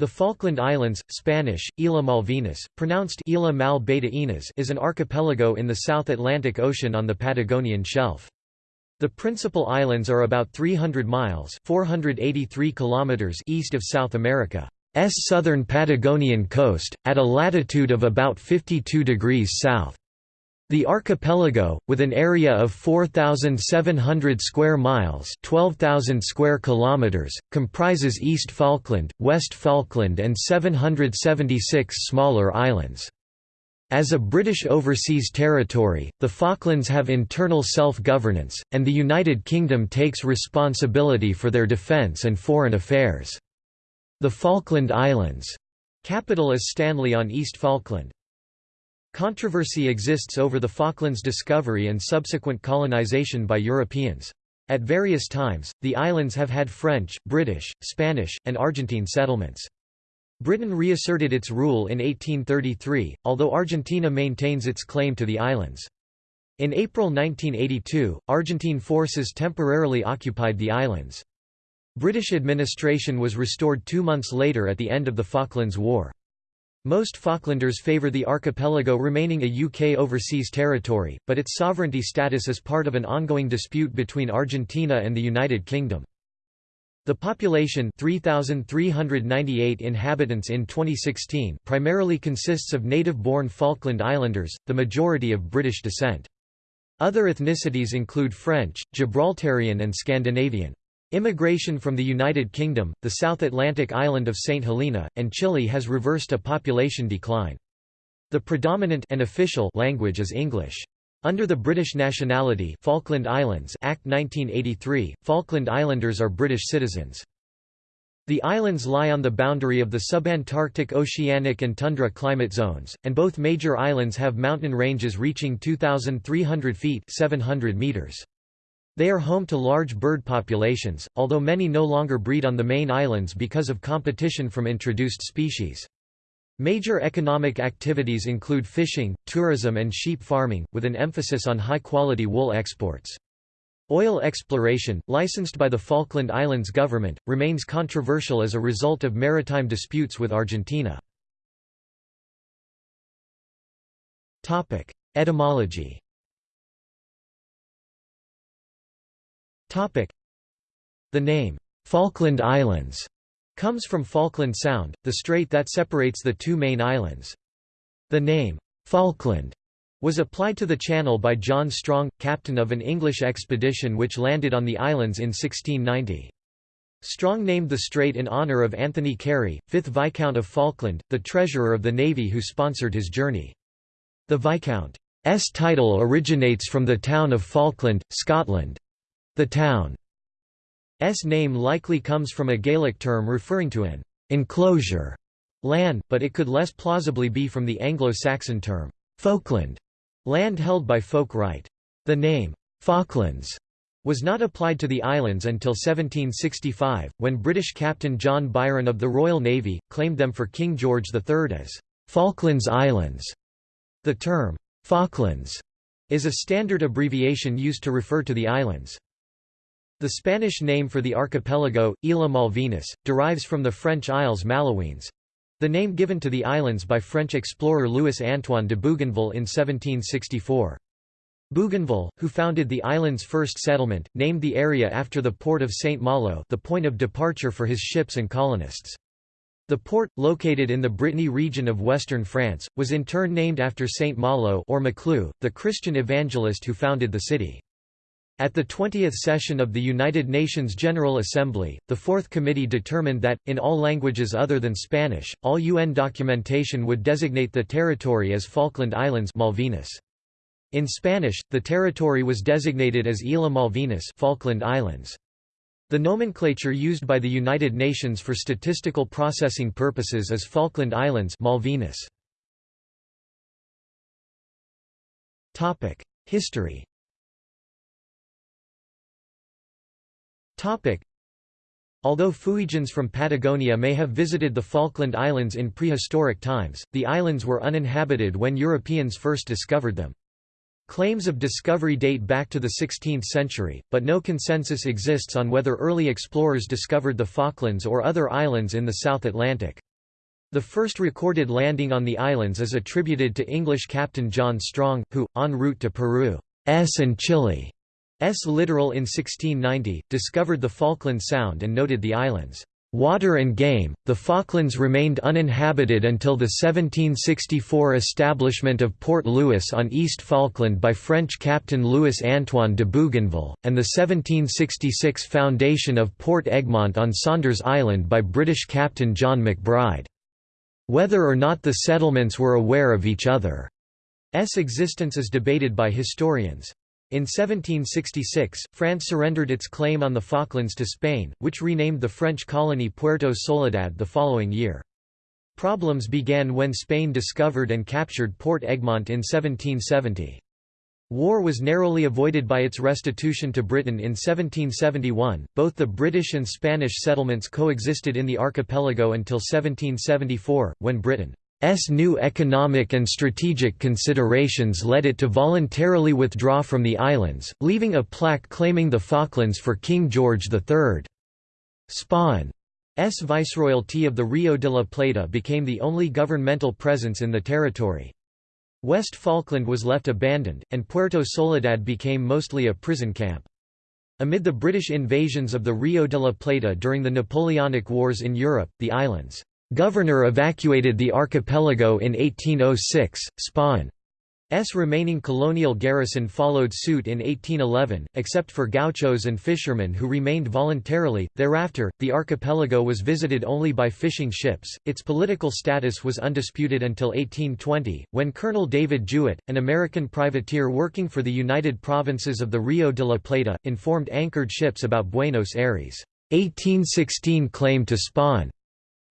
The Falkland Islands, Spanish, Isla Malvinas, pronounced Isla Mal is an archipelago in the South Atlantic Ocean on the Patagonian Shelf. The principal islands are about 300 miles 483 kilometers east of South America's southern Patagonian coast, at a latitude of about 52 degrees south. The archipelago, with an area of 4,700 square miles 12,000 square kilometers, comprises East Falkland, West Falkland and 776 smaller islands. As a British overseas territory, the Falklands have internal self-governance, and the United Kingdom takes responsibility for their defence and foreign affairs. The Falkland Islands' capital is Stanley on East Falkland. Controversy exists over the Falklands discovery and subsequent colonization by Europeans. At various times, the islands have had French, British, Spanish, and Argentine settlements. Britain reasserted its rule in 1833, although Argentina maintains its claim to the islands. In April 1982, Argentine forces temporarily occupied the islands. British administration was restored two months later at the end of the Falklands War. Most Falklanders favour the archipelago remaining a UK overseas territory, but its sovereignty status is part of an ongoing dispute between Argentina and the United Kingdom. The population 3,398 inhabitants in 2016 primarily consists of native-born Falkland Islanders, the majority of British descent. Other ethnicities include French, Gibraltarian and Scandinavian. Immigration from the United Kingdom, the South Atlantic island of St. Helena, and Chile has reversed a population decline. The predominant and official language is English. Under the British Nationality Falkland Islands Act 1983, Falkland Islanders are British citizens. The islands lie on the boundary of the subantarctic oceanic and tundra climate zones, and both major islands have mountain ranges reaching 2,300 feet 700 meters. They are home to large bird populations, although many no longer breed on the main islands because of competition from introduced species. Major economic activities include fishing, tourism and sheep farming, with an emphasis on high-quality wool exports. Oil exploration, licensed by the Falkland Islands government, remains controversial as a result of maritime disputes with Argentina. Etymology The name, Falkland Islands, comes from Falkland Sound, the strait that separates the two main islands. The name, Falkland, was applied to the channel by John Strong, captain of an English expedition which landed on the islands in 1690. Strong named the strait in honour of Anthony Carey, 5th Viscount of Falkland, the treasurer of the Navy who sponsored his journey. The Viscount's title originates from the town of Falkland, Scotland. The town's name likely comes from a Gaelic term referring to an enclosure land, but it could less plausibly be from the Anglo-Saxon term folkland, land held by folk right. The name Falklands was not applied to the islands until 1765, when British Captain John Byron of the Royal Navy, claimed them for King George III as Falklands Islands. The term Falklands is a standard abbreviation used to refer to the islands. The Spanish name for the archipelago, Isla Malvinas, derives from the French Isles Malouines—the name given to the islands by French explorer Louis-Antoine de Bougainville in 1764. Bougainville, who founded the island's first settlement, named the area after the port of Saint Malo the point of departure for his ships and colonists. The port, located in the Brittany region of western France, was in turn named after Saint Malo or Maclou, the Christian evangelist who founded the city. At the 20th session of the United Nations General Assembly, the Fourth Committee determined that, in all languages other than Spanish, all UN documentation would designate the territory as Falkland Islands Malvinas. In Spanish, the territory was designated as Isla Malvinas Falkland Islands. The nomenclature used by the United Nations for statistical processing purposes is Falkland Islands Malvinas. History Although Fuegians from Patagonia may have visited the Falkland Islands in prehistoric times, the islands were uninhabited when Europeans first discovered them. Claims of discovery date back to the 16th century, but no consensus exists on whether early explorers discovered the Falklands or other islands in the South Atlantic. The first recorded landing on the islands is attributed to English Captain John Strong, who, en route to Peru's and Chile's littoral in 1690, discovered the Falkland Sound and noted the islands' Water and game. The Falklands remained uninhabited until the 1764 establishment of Port Louis on East Falkland by French Captain Louis Antoine de Bougainville, and the 1766 foundation of Port Egmont on Saunders Island by British Captain John MacBride. Whether or not the settlements were aware of each other's existence is debated by historians. In 1766, France surrendered its claim on the Falklands to Spain, which renamed the French colony Puerto Soledad the following year. Problems began when Spain discovered and captured Port Egmont in 1770. War was narrowly avoided by its restitution to Britain in 1771. Both the British and Spanish settlements coexisted in the archipelago until 1774, when Britain S new economic and strategic considerations led it to voluntarily withdraw from the islands, leaving a plaque claiming the Falklands for King George III. Spain's viceroyalty of the Rio de la Plata became the only governmental presence in the territory. West Falkland was left abandoned, and Puerto Soledad became mostly a prison camp. Amid the British invasions of the Rio de la Plata during the Napoleonic Wars in Europe, the islands Governor evacuated the archipelago in 1806, Spain's remaining colonial garrison followed suit in 1811, except for gauchos and fishermen who remained voluntarily. Thereafter, the archipelago was visited only by fishing ships. Its political status was undisputed until 1820, when Colonel David Jewett, an American privateer working for the United Provinces of the Rio de la Plata, informed anchored ships about Buenos Aires' 1816 claim to Spain.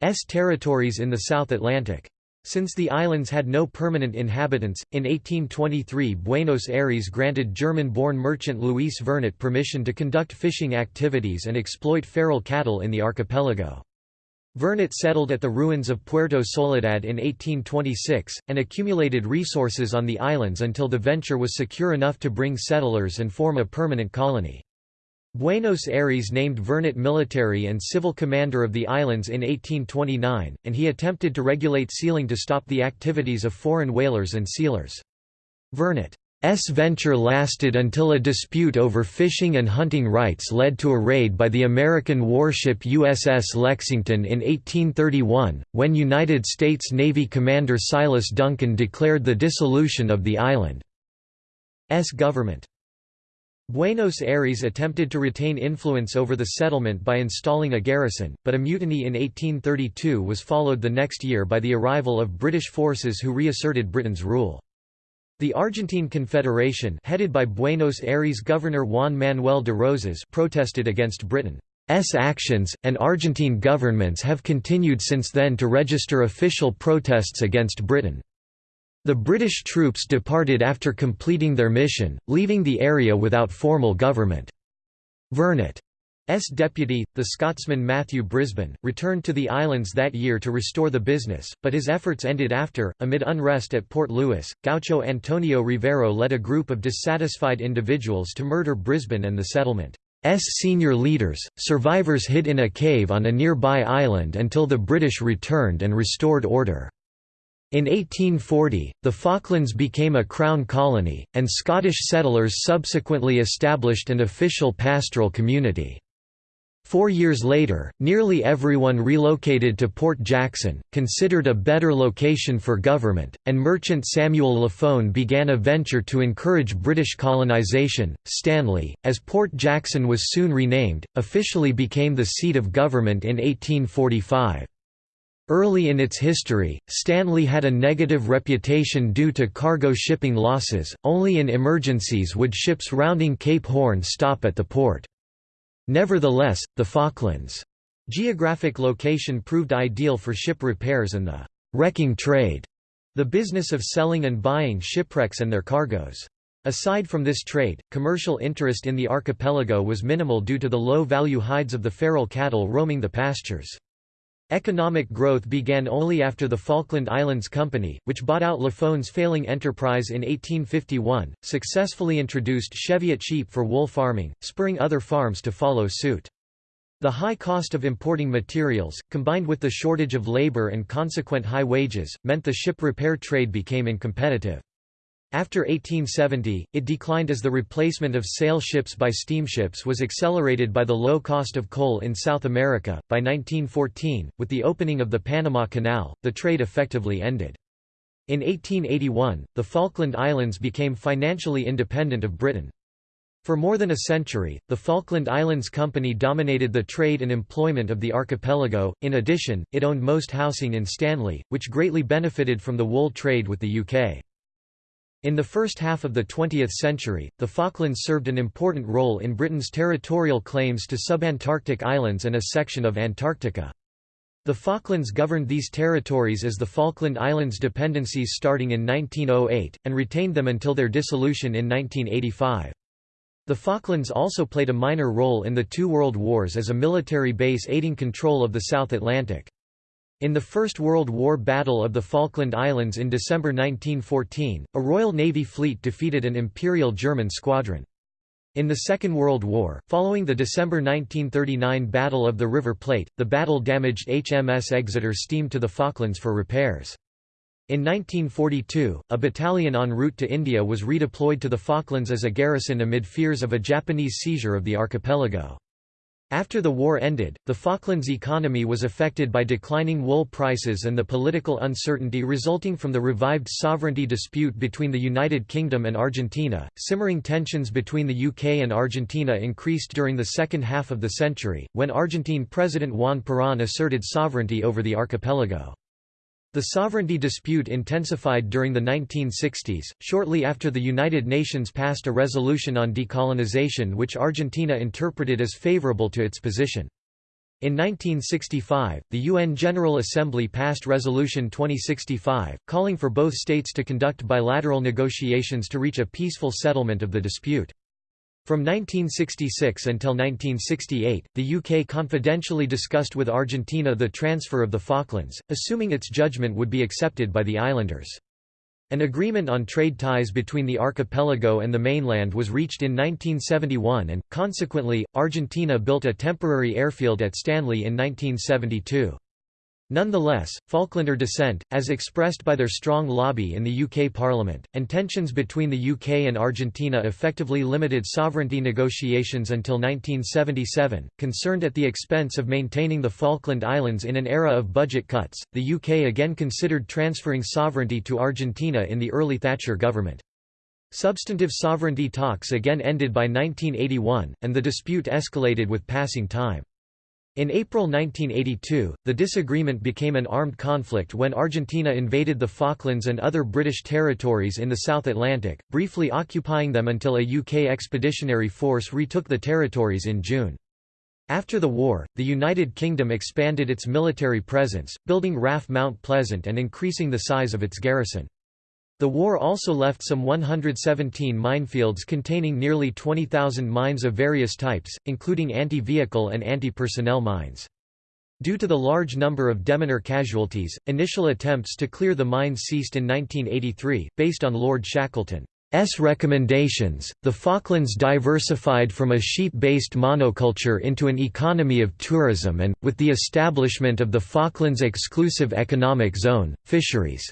S territories in the South Atlantic. Since the islands had no permanent inhabitants, in 1823 Buenos Aires granted German-born merchant Luis Vernet permission to conduct fishing activities and exploit feral cattle in the archipelago. Vernet settled at the ruins of Puerto Soledad in 1826, and accumulated resources on the islands until the venture was secure enough to bring settlers and form a permanent colony. Buenos Aires named Vernet military and civil commander of the islands in 1829, and he attempted to regulate sealing to stop the activities of foreign whalers and sealers. Vernet's venture lasted until a dispute over fishing and hunting rights led to a raid by the American warship USS Lexington in 1831, when United States Navy Commander Silas Duncan declared the dissolution of the island's government. Buenos Aires attempted to retain influence over the settlement by installing a garrison, but a mutiny in 1832 was followed the next year by the arrival of British forces who reasserted Britain's rule. The Argentine Confederation headed by Buenos Aires Governor Juan Manuel de Rosas protested against Britain's actions, and Argentine governments have continued since then to register official protests against Britain. The British troops departed after completing their mission, leaving the area without formal government. Vernet's deputy, the Scotsman Matthew Brisbane, returned to the islands that year to restore the business, but his efforts ended after, amid unrest at Port Louis, Gaucho Antonio Rivero led a group of dissatisfied individuals to murder Brisbane and the settlement's senior leaders. Survivors hid in a cave on a nearby island until the British returned and restored order. In 1840, the Falklands became a crown colony, and Scottish settlers subsequently established an official pastoral community. Four years later, nearly everyone relocated to Port Jackson, considered a better location for government, and merchant Samuel Lafone began a venture to encourage British colonisation. Stanley, as Port Jackson was soon renamed, officially became the seat of government in 1845. Early in its history, Stanley had a negative reputation due to cargo shipping losses, only in emergencies would ships rounding Cape Horn stop at the port. Nevertheless, the Falklands' geographic location proved ideal for ship repairs and the «wrecking trade», the business of selling and buying shipwrecks and their cargoes. Aside from this trade, commercial interest in the archipelago was minimal due to the low-value hides of the feral cattle roaming the pastures. Economic growth began only after the Falkland Islands Company, which bought out Lafone's failing enterprise in 1851, successfully introduced Cheviot sheep for wool farming, spurring other farms to follow suit. The high cost of importing materials, combined with the shortage of labor and consequent high wages, meant the ship repair trade became uncompetitive. After 1870, it declined as the replacement of sail ships by steamships was accelerated by the low cost of coal in South America. By 1914, with the opening of the Panama Canal, the trade effectively ended. In 1881, the Falkland Islands became financially independent of Britain. For more than a century, the Falkland Islands Company dominated the trade and employment of the archipelago, in addition, it owned most housing in Stanley, which greatly benefited from the wool trade with the UK. In the first half of the 20th century, the Falklands served an important role in Britain's territorial claims to subantarctic islands and a section of Antarctica. The Falklands governed these territories as the Falkland Islands Dependencies starting in 1908, and retained them until their dissolution in 1985. The Falklands also played a minor role in the two world wars as a military base aiding control of the South Atlantic. In the First World War Battle of the Falkland Islands in December 1914, a Royal Navy fleet defeated an Imperial German squadron. In the Second World War, following the December 1939 Battle of the River Plate, the battle damaged HMS Exeter steamed to the Falklands for repairs. In 1942, a battalion en route to India was redeployed to the Falklands as a garrison amid fears of a Japanese seizure of the archipelago. After the war ended, the Falklands economy was affected by declining wool prices and the political uncertainty resulting from the revived sovereignty dispute between the United Kingdom and Argentina. Simmering tensions between the UK and Argentina increased during the second half of the century, when Argentine President Juan Perón asserted sovereignty over the archipelago. The sovereignty dispute intensified during the 1960s, shortly after the United Nations passed a resolution on decolonization which Argentina interpreted as favorable to its position. In 1965, the UN General Assembly passed Resolution 2065, calling for both states to conduct bilateral negotiations to reach a peaceful settlement of the dispute. From 1966 until 1968, the UK confidentially discussed with Argentina the transfer of the Falklands, assuming its judgment would be accepted by the islanders. An agreement on trade ties between the archipelago and the mainland was reached in 1971 and, consequently, Argentina built a temporary airfield at Stanley in 1972. Nonetheless, Falklander dissent, as expressed by their strong lobby in the UK Parliament, and tensions between the UK and Argentina effectively limited sovereignty negotiations until 1977. Concerned at the expense of maintaining the Falkland Islands in an era of budget cuts, the UK again considered transferring sovereignty to Argentina in the early Thatcher government. Substantive sovereignty talks again ended by 1981, and the dispute escalated with passing time. In April 1982, the disagreement became an armed conflict when Argentina invaded the Falklands and other British territories in the South Atlantic, briefly occupying them until a UK expeditionary force retook the territories in June. After the war, the United Kingdom expanded its military presence, building RAF Mount Pleasant and increasing the size of its garrison. The war also left some 117 minefields containing nearly 20,000 mines of various types, including anti-vehicle and anti-personnel mines. Due to the large number of deminer casualties, initial attempts to clear the mines ceased in 1983, based on Lord Shackleton's recommendations. The Falklands diversified from a sheep-based monoculture into an economy of tourism and, with the establishment of the Falklands Exclusive Economic Zone, fisheries.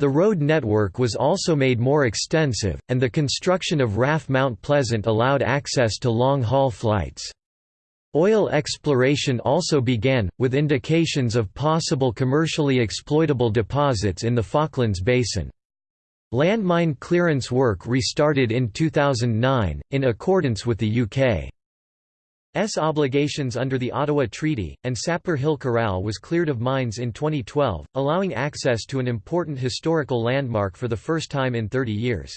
The road network was also made more extensive, and the construction of RAF Mount Pleasant allowed access to long-haul flights. Oil exploration also began, with indications of possible commercially exploitable deposits in the Falklands Basin. Landmine clearance work restarted in 2009, in accordance with the UK S obligations under the Ottawa Treaty, and Sapper Hill Corral was cleared of mines in 2012, allowing access to an important historical landmark for the first time in 30 years.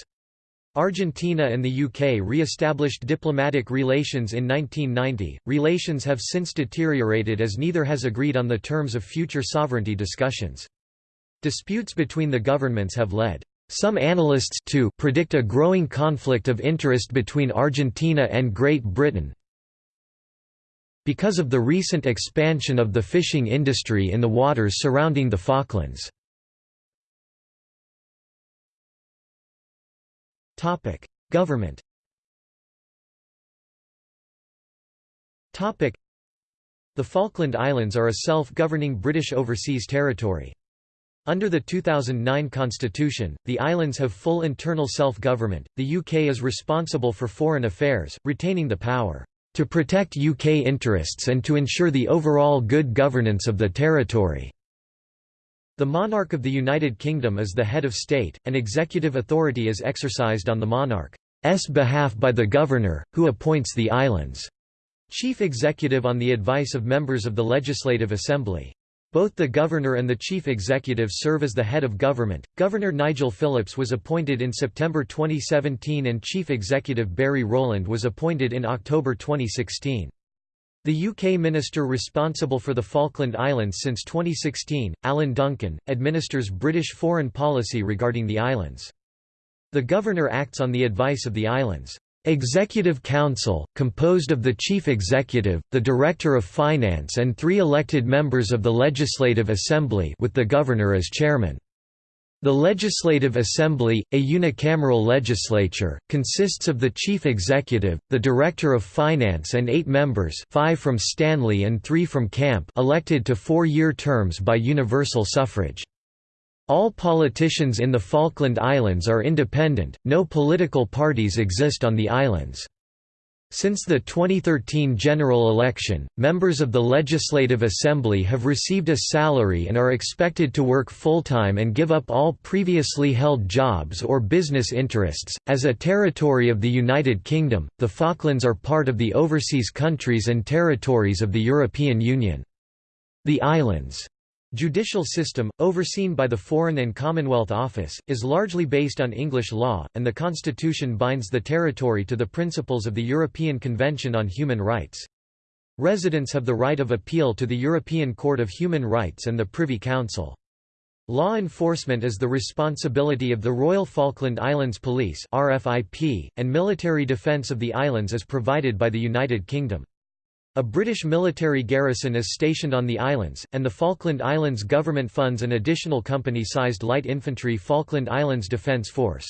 Argentina and the UK re-established diplomatic relations in 1990. Relations have since deteriorated as neither has agreed on the terms of future sovereignty discussions. Disputes between the governments have led some analysts to predict a growing conflict of interest between Argentina and Great Britain, because of the recent expansion of the fishing industry in the waters surrounding the Falklands. Government The Falkland Islands are a self-governing British overseas territory. Under the 2009 constitution, the islands have full internal self-government. The UK is responsible for foreign affairs, retaining the power to protect UK interests and to ensure the overall good governance of the territory. The monarch of the United Kingdom is the head of state, and executive authority is exercised on the monarch's behalf by the governor, who appoints the island's chief executive on the advice of members of the Legislative Assembly. Both the governor and the chief executive serve as the head of government. Governor Nigel Phillips was appointed in September 2017 and chief executive Barry Rowland was appointed in October 2016. The UK minister responsible for the Falkland Islands since 2016, Alan Duncan, administers British foreign policy regarding the islands. The governor acts on the advice of the islands' Executive Council, composed of the Chief Executive, the Director of Finance and three elected members of the Legislative Assembly with the Governor as chairman. The Legislative Assembly, a unicameral legislature, consists of the Chief Executive, the Director of Finance and eight members five from Stanley and three from Camp elected to four-year terms by universal suffrage. All politicians in the Falkland Islands are independent, no political parties exist on the islands. Since the 2013 general election, members of the Legislative Assembly have received a salary and are expected to work full-time and give up all previously held jobs or business interests. As a territory of the United Kingdom, the Falklands are part of the overseas countries and territories of the European Union. The islands' Judicial system, overseen by the Foreign and Commonwealth Office, is largely based on English law, and the constitution binds the territory to the principles of the European Convention on Human Rights. Residents have the right of appeal to the European Court of Human Rights and the Privy Council. Law enforcement is the responsibility of the Royal Falkland Islands Police and military defence of the islands is provided by the United Kingdom. A British military garrison is stationed on the islands, and the Falkland Islands government funds an additional company-sized light infantry Falkland Islands Defence Force.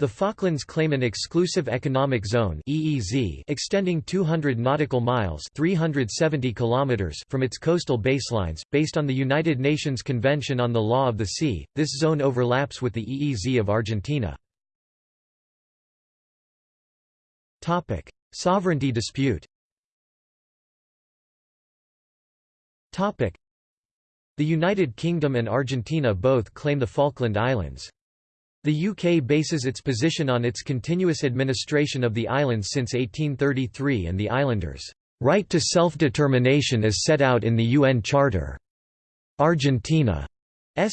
The Falklands claim an exclusive economic zone (EEZ) extending 200 nautical miles (370 kilometers) from its coastal baselines, based on the United Nations Convention on the Law of the Sea. This zone overlaps with the EEZ of Argentina. Topic: Sovereignty dispute. The United Kingdom and Argentina both claim the Falkland Islands. The UK bases its position on its continuous administration of the islands since 1833 and the islanders' right to self-determination as set out in the UN Charter. Argentina's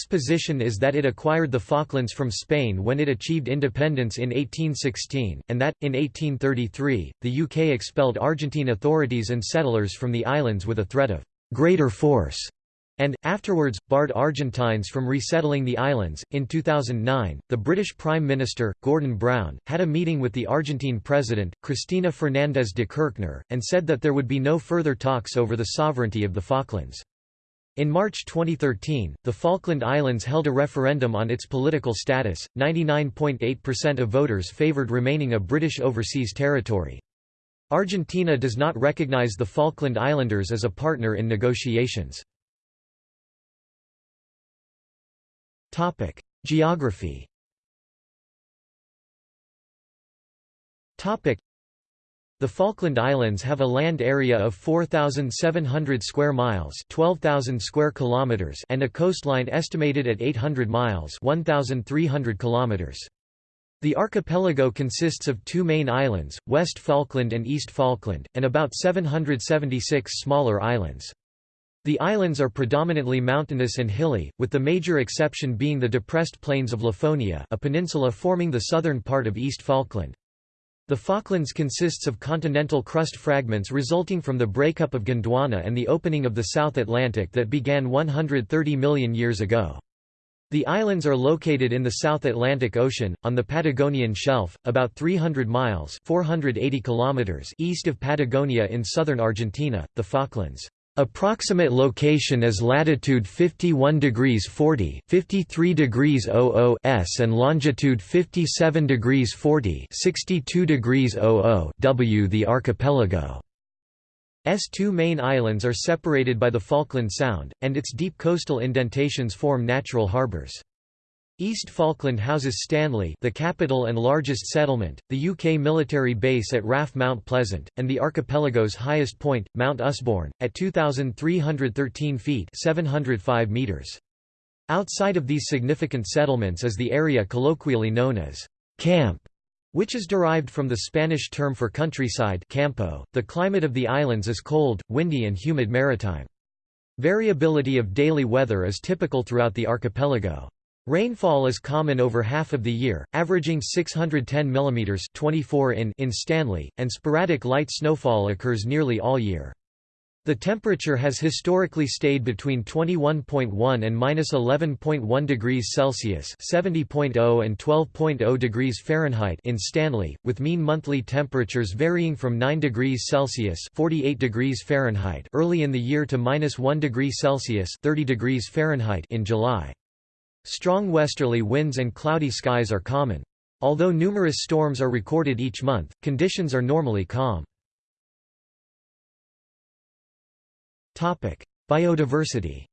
position is that it acquired the Falklands from Spain when it achieved independence in 1816, and that, in 1833, the UK expelled Argentine authorities and settlers from the islands with a threat of greater force, and, afterwards, barred Argentines from resettling the islands. In 2009, the British Prime Minister, Gordon Brown, had a meeting with the Argentine President, Cristina Fernández de Kirchner, and said that there would be no further talks over the sovereignty of the Falklands. In March 2013, the Falkland Islands held a referendum on its political status. 99.8% of voters favoured remaining a British overseas territory. Argentina does not recognize the Falkland Islanders as a partner in negotiations. Geography the Falkland Islands have a land area of 4,700 square miles (12,000 square kilometers) and a coastline estimated at 800 miles (1,300 kilometers). The archipelago consists of two main islands, West Falkland and East Falkland, and about 776 smaller islands. The islands are predominantly mountainous and hilly, with the major exception being the depressed plains of Lafonia a peninsula forming the southern part of East Falkland. The Falklands consists of continental crust fragments resulting from the breakup of Gondwana and the opening of the South Atlantic that began 130 million years ago. The islands are located in the South Atlantic Ocean, on the Patagonian Shelf, about 300 miles 480 kilometers east of Patagonia in southern Argentina, the Falklands. Approximate location is latitude 51 degrees 40 53 degrees 00 s and longitude 57 degrees 40 62 degrees 00 w. The archipelago S two main islands are separated by the Falkland Sound, and its deep coastal indentations form natural harbours. East Falkland houses Stanley the capital and largest settlement, the UK military base at RAF Mount Pleasant, and the archipelago's highest point, Mount Usborne, at 2,313 feet 705 meters. Outside of these significant settlements is the area colloquially known as Camp which is derived from the Spanish term for countryside campo. .The climate of the islands is cold, windy and humid maritime. Variability of daily weather is typical throughout the archipelago. Rainfall is common over half of the year, averaging 610 mm 24 in in Stanley, and sporadic light snowfall occurs nearly all year. The temperature has historically stayed between 21.1 and -11.1 degrees Celsius (70.0 and 12.0 degrees Fahrenheit) in Stanley, with mean monthly temperatures varying from 9 degrees Celsius (48 degrees Fahrenheit) early in the year to -1 degree Celsius (30 degrees Fahrenheit) in July. Strong westerly winds and cloudy skies are common. Although numerous storms are recorded each month, conditions are normally calm. Topic: Biodiversity.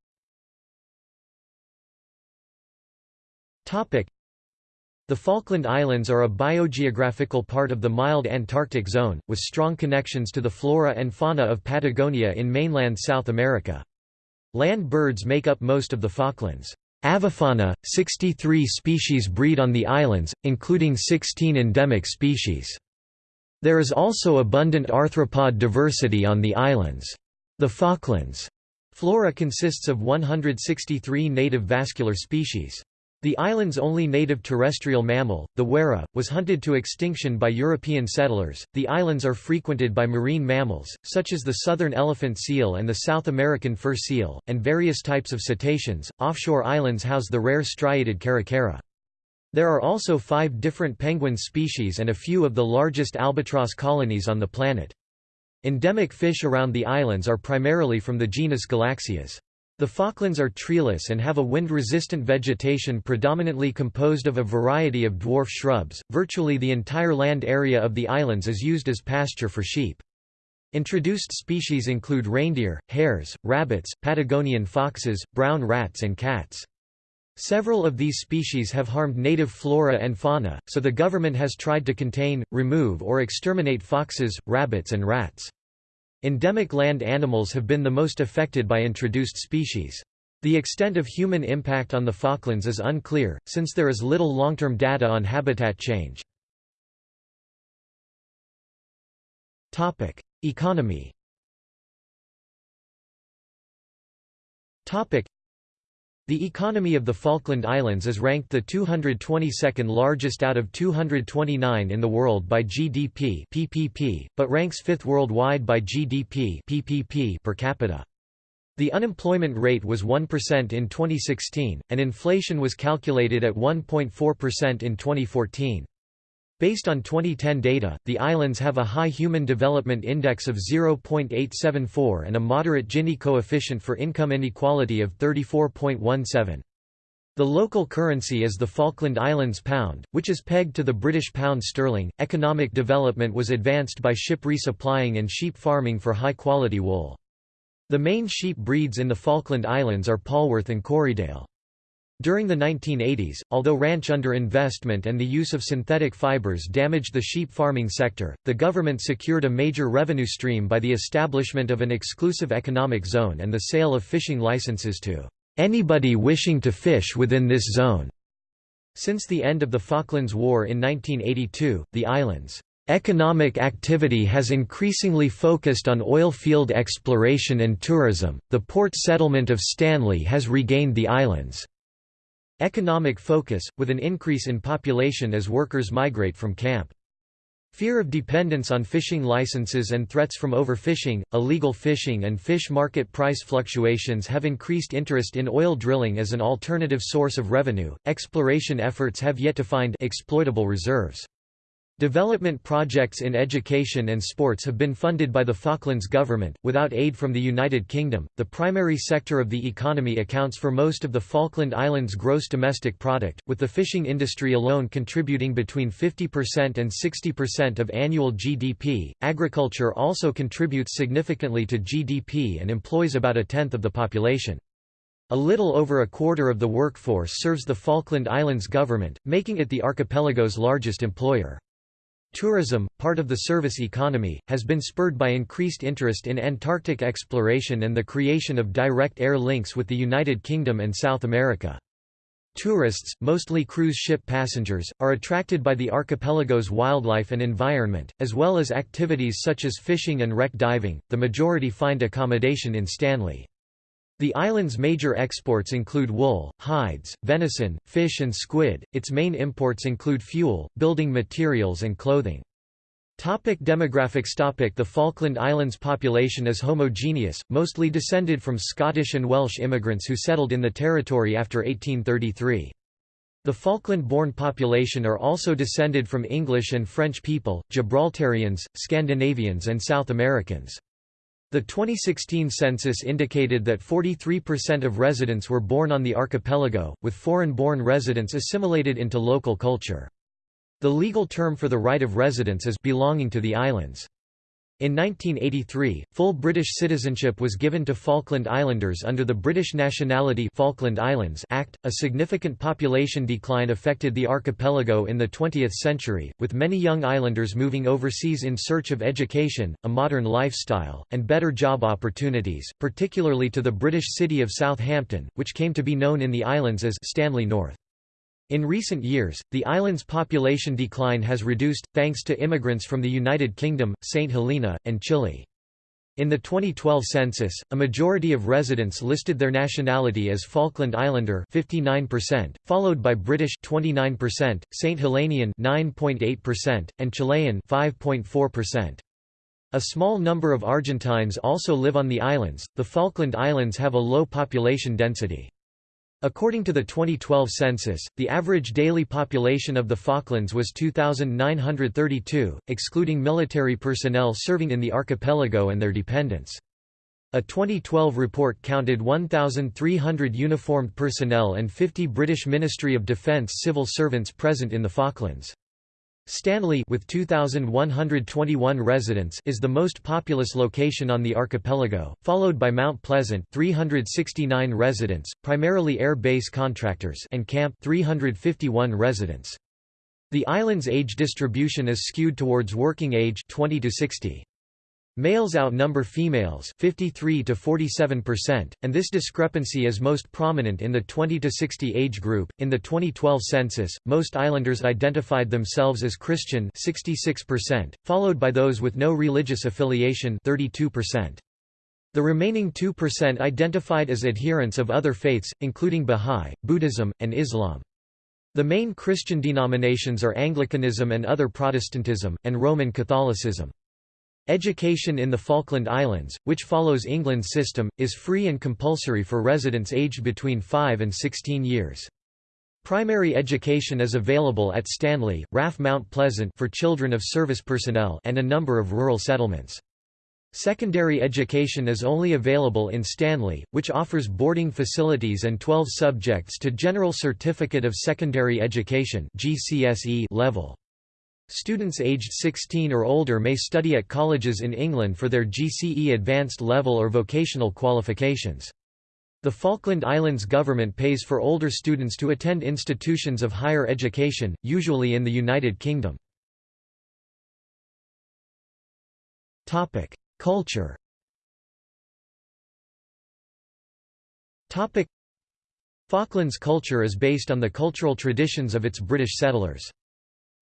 Topic: The Falkland Islands are a biogeographical part of the mild Antarctic zone, with strong connections to the flora and fauna of Patagonia in mainland South America. Land birds make up most of the Falklands. Avifauna, 63 species breed on the islands, including 16 endemic species. There is also abundant arthropod diversity on the islands. The Falklands flora consists of 163 native vascular species. The island's only native terrestrial mammal, the warrah, was hunted to extinction by European settlers. The islands are frequented by marine mammals, such as the southern elephant seal and the South American fur seal, and various types of cetaceans. Offshore islands house the rare striated caracara. There are also five different penguin species and a few of the largest albatross colonies on the planet. Endemic fish around the islands are primarily from the genus Galaxias. The Falklands are treeless and have a wind-resistant vegetation predominantly composed of a variety of dwarf shrubs. Virtually the entire land area of the islands is used as pasture for sheep. Introduced species include reindeer, hares, rabbits, Patagonian foxes, brown rats and cats. Several of these species have harmed native flora and fauna, so the government has tried to contain, remove or exterminate foxes, rabbits and rats. Endemic land animals have been the most affected by introduced species. The extent of human impact on the Falklands is unclear, since there is little long-term data on habitat change. Economy the economy of the Falkland Islands is ranked the 222nd largest out of 229 in the world by GDP (PPP), but ranks 5th worldwide by GDP (PPP) per capita. The unemployment rate was 1% in 2016, and inflation was calculated at 1.4% in 2014. Based on 2010 data, the islands have a high Human Development Index of 0.874 and a moderate Gini coefficient for income inequality of 34.17. The local currency is the Falkland Islands pound, which is pegged to the British pound sterling. Economic development was advanced by ship resupplying and sheep farming for high quality wool. The main sheep breeds in the Falkland Islands are Polwarth and Corriedale. During the 1980s, although ranch underinvestment and the use of synthetic fibers damaged the sheep farming sector, the government secured a major revenue stream by the establishment of an exclusive economic zone and the sale of fishing licenses to anybody wishing to fish within this zone. Since the end of the Falklands War in 1982, the island's Economic activity has increasingly focused on oil field exploration and tourism. The port settlement of Stanley has regained the island's Economic focus, with an increase in population as workers migrate from camp. Fear of dependence on fishing licenses and threats from overfishing, illegal fishing and fish market price fluctuations have increased interest in oil drilling as an alternative source of revenue. Exploration efforts have yet to find exploitable reserves. Development projects in education and sports have been funded by the Falklands government, without aid from the United Kingdom. The primary sector of the economy accounts for most of the Falkland Islands' gross domestic product, with the fishing industry alone contributing between 50% and 60% of annual GDP. Agriculture also contributes significantly to GDP and employs about a tenth of the population. A little over a quarter of the workforce serves the Falkland Islands government, making it the archipelago's largest employer. Tourism, part of the service economy, has been spurred by increased interest in Antarctic exploration and the creation of direct air links with the United Kingdom and South America. Tourists, mostly cruise ship passengers, are attracted by the archipelago's wildlife and environment, as well as activities such as fishing and wreck diving. The majority find accommodation in Stanley. The island's major exports include wool, hides, venison, fish and squid. Its main imports include fuel, building materials and clothing. Topic demographics topic The Falkland Islands population is homogeneous, mostly descended from Scottish and Welsh immigrants who settled in the territory after 1833. The Falkland-born population are also descended from English and French people, Gibraltarians, Scandinavians and South Americans. The 2016 census indicated that 43% of residents were born on the archipelago, with foreign-born residents assimilated into local culture. The legal term for the right of residence is belonging to the islands. In 1983, full British citizenship was given to Falkland Islanders under the British Nationality Falkland Islands Act. A significant population decline affected the archipelago in the 20th century, with many young islanders moving overseas in search of education, a modern lifestyle, and better job opportunities, particularly to the British city of Southampton, which came to be known in the islands as Stanley North. In recent years, the island's population decline has reduced, thanks to immigrants from the United Kingdom, St. Helena, and Chile. In the 2012 census, a majority of residents listed their nationality as Falkland Islander 59%, followed by British 29%, St. Helenian 9.8%, and Chilean 5.4%. A small number of Argentines also live on the islands. The Falkland Islands have a low population density. According to the 2012 census, the average daily population of the Falklands was 2,932, excluding military personnel serving in the archipelago and their dependents. A 2012 report counted 1,300 uniformed personnel and 50 British Ministry of Defence civil servants present in the Falklands. Stanley with 2121 residents is the most populous location on the archipelago, followed by Mount Pleasant 369 residents, primarily air base contractors and Camp 351 residents. The island's age distribution is skewed towards working age 20 to 60. Males outnumber females 53 to 47%, and this discrepancy is most prominent in the 20 to 60 age group. In the 2012 census, most islanders identified themselves as Christian 66%, followed by those with no religious affiliation 32%. The remaining 2% identified as adherents of other faiths, including Bahá'í, Buddhism, and Islam. The main Christian denominations are Anglicanism and other Protestantism, and Roman Catholicism. Education in the Falkland Islands, which follows England's system, is free and compulsory for residents aged between 5 and 16 years. Primary education is available at Stanley, RAF Mount Pleasant for children of service personnel and a number of rural settlements. Secondary education is only available in Stanley, which offers boarding facilities and 12 subjects to General Certificate of Secondary Education level. Students aged 16 or older may study at colleges in England for their GCE advanced level or vocational qualifications. The Falkland Islands government pays for older students to attend institutions of higher education, usually in the United Kingdom. Culture Falklands culture is based on the cultural traditions of its British settlers.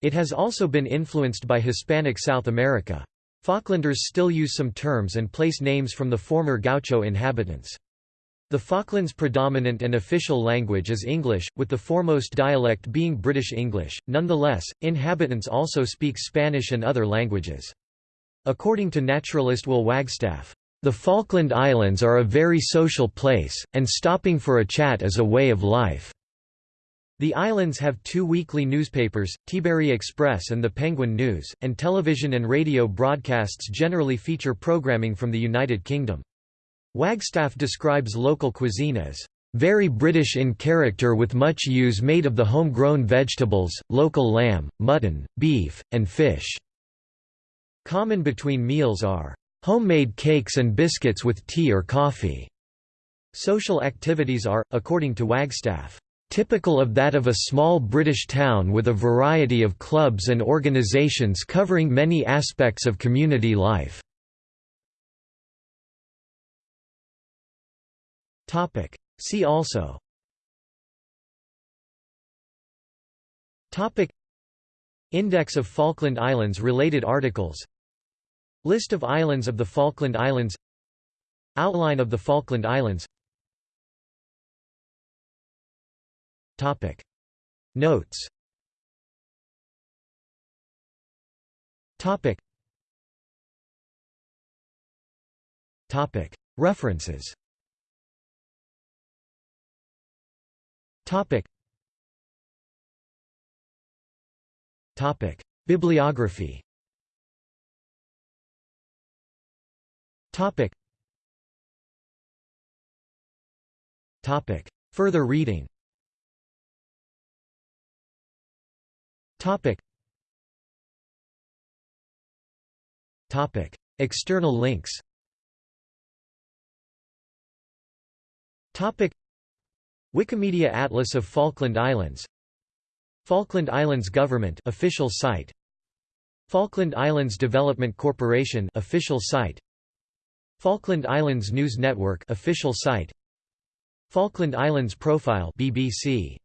It has also been influenced by Hispanic South America. Falklanders still use some terms and place names from the former gaucho inhabitants. The Falklands' predominant and official language is English, with the foremost dialect being British English. Nonetheless, inhabitants also speak Spanish and other languages. According to naturalist Will Wagstaff, the Falkland Islands are a very social place, and stopping for a chat is a way of life. The islands have two weekly newspapers, Teaberry Express and the Penguin News, and television and radio broadcasts generally feature programming from the United Kingdom. Wagstaff describes local cuisine as very British in character with much use made of the home-grown vegetables, local lamb, mutton, beef, and fish. Common between meals are homemade cakes and biscuits with tea or coffee. Social activities are, according to Wagstaff, typical of that of a small British town with a variety of clubs and organisations covering many aspects of community life. See also. Index of Falkland Islands related articles. List of islands of the Falkland Islands. Outline of the Falkland Islands Topic. Notes. Topic. Topic. References. Topic. Topic. Bibliography. Topic. Topic. Further reading Topic. Topic. External links. Topic. Wikimedia Atlas of Falkland Islands. Falkland Islands Government official site. Falkland Islands Development Corporation official site. Falkland Islands News Network official site. Falkland Islands Profile BBC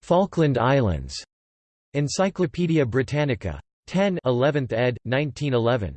Falkland Islands Encyclopædia Britannica. 10 11th ed., 1911.